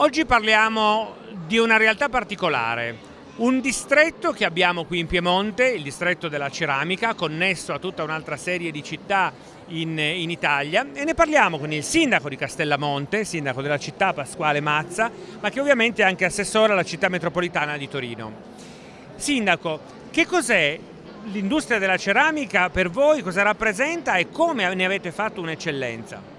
Oggi parliamo di una realtà particolare, un distretto che abbiamo qui in Piemonte, il distretto della ceramica, connesso a tutta un'altra serie di città in, in, Italia e ne parliamo con il sindaco di Castellamonte, sindaco della città Pasquale Mazza, ma che ovviamente è anche assessore alla città metropolitana di Torino. Sindaco, che cos'è l'industria della ceramica per voi, cosa rappresenta e come ne avete fatto un'eccellenza?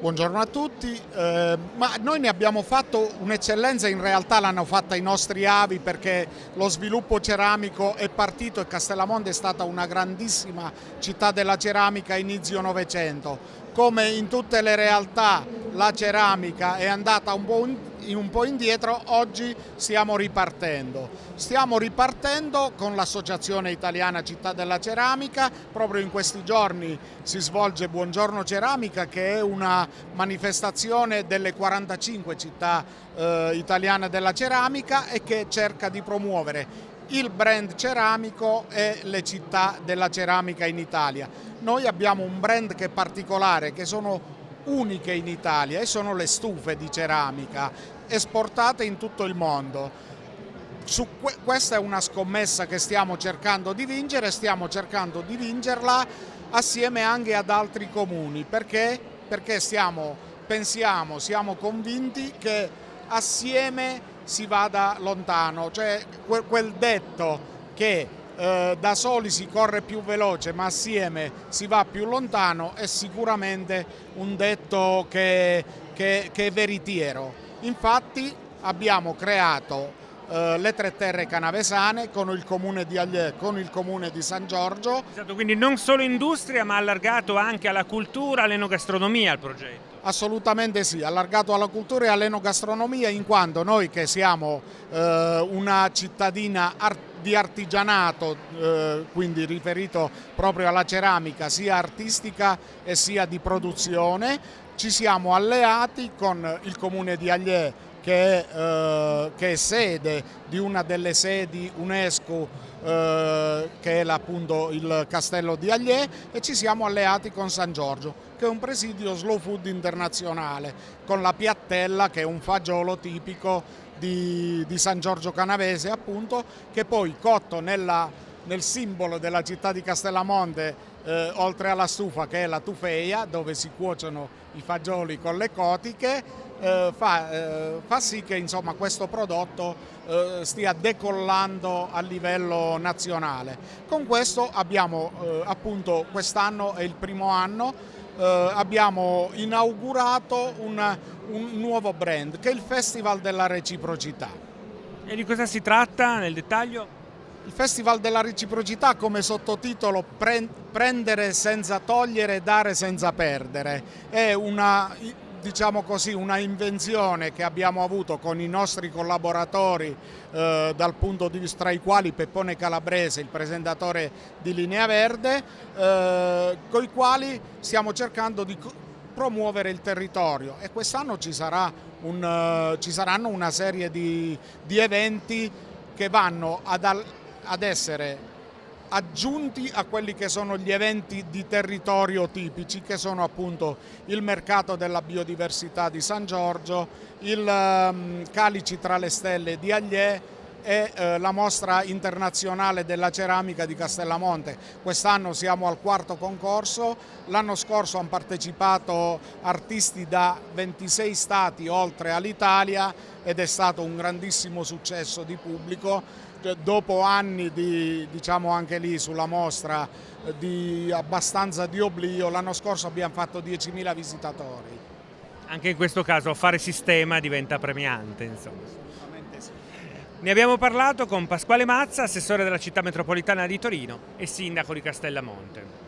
Buongiorno a tutti, eh, ma noi ne abbiamo fatto un'eccellenza, in realtà l'hanno fatta i nostri avi perché lo sviluppo ceramico è partito e Castellamonte è stata una grandissima città della ceramica a inizio Novecento. Come in tutte le realtà la ceramica è andata un po' un po' indietro, oggi stiamo ripartendo. Stiamo ripartendo con l'Associazione Italiana Città della Ceramica, proprio in questi giorni si svolge Buongiorno Ceramica che è una manifestazione delle 45 città eh, italiane della ceramica e che cerca di promuovere il brand ceramico e le città della ceramica in Italia. Noi abbiamo un brand che è particolare, che sono uniche in Italia e sono le stufe di ceramica esportate in tutto il mondo. Que questa è una scommessa che stiamo cercando di vincere, stiamo cercando di vincerla assieme anche ad altri comuni perché, perché stiamo, pensiamo, siamo convinti che assieme si vada lontano, cioè quel detto che eh, da soli si corre più veloce ma assieme si va più lontano è sicuramente un detto che, che, che è veritiero. Infatti abbiamo creato eh, le tre terre canavesane con il comune di Agliè, con il comune di San Giorgio. Esatto, quindi non solo industria ma allargato anche alla cultura, all'enogastronomia il progetto. Assolutamente sì, allargato alla cultura e all'enogastronomia in quanto noi che siamo eh, una cittadina artistica di artigianato, eh, quindi riferito proprio alla ceramica, sia artistica e sia di produzione. Ci siamo alleati con il comune di Agliè che eh, che è sede di una delle sedi UNESCO eh, che è appunto il castello di Agliè e ci siamo alleati con San Giorgio che è un presidio slow food internazionale con la piattella che è un fagiolo tipico di, di San Giorgio Canavese appunto che poi cotto nella, nel simbolo della città di Castellamonte eh, oltre alla stufa che è la tufeia dove si cuociono i fagioli con le cotiche eh, fa, eh, fa, sì che insomma, questo prodotto eh, stia decollando a livello nazionale. Con questo abbiamo eh, appunto quest'anno è il primo anno eh, abbiamo inaugurato una, un nuovo brand che è il Festival della Reciprocità. E di cosa si tratta nel dettaglio? Il Festival della Reciprocità come sottotitolo Prendere senza togliere, dare senza perdere. È una diciamo così, una invenzione che abbiamo avuto con i nostri collaboratori eh, dal punto di vista tra i quali Peppone Calabrese, il presentatore di Linea Verde, eh, con i quali stiamo cercando di promuovere il territorio e quest'anno ci, sarà un, uh, ci saranno una serie di, di eventi che vanno ad, ad essere aggiunti a quelli che sono gli eventi di territorio tipici che sono appunto il mercato della biodiversità di San Giorgio, il um, Calici tra le stelle di Agliè e eh, la mostra internazionale della ceramica di Castellamonte. Quest'anno siamo al quarto concorso, l'anno scorso hanno partecipato artisti da 26 stati oltre all'Italia ed è stato un grandissimo successo di pubblico cioè, dopo anni di, diciamo anche lì sulla mostra, di abbastanza di oblio, l'anno scorso abbiamo fatto 10.000 visitatori. Anche in questo caso fare sistema diventa premiante, insomma. Ne abbiamo parlato con Pasquale Mazza, assessore della città metropolitana di Torino e sindaco di Castellamonte.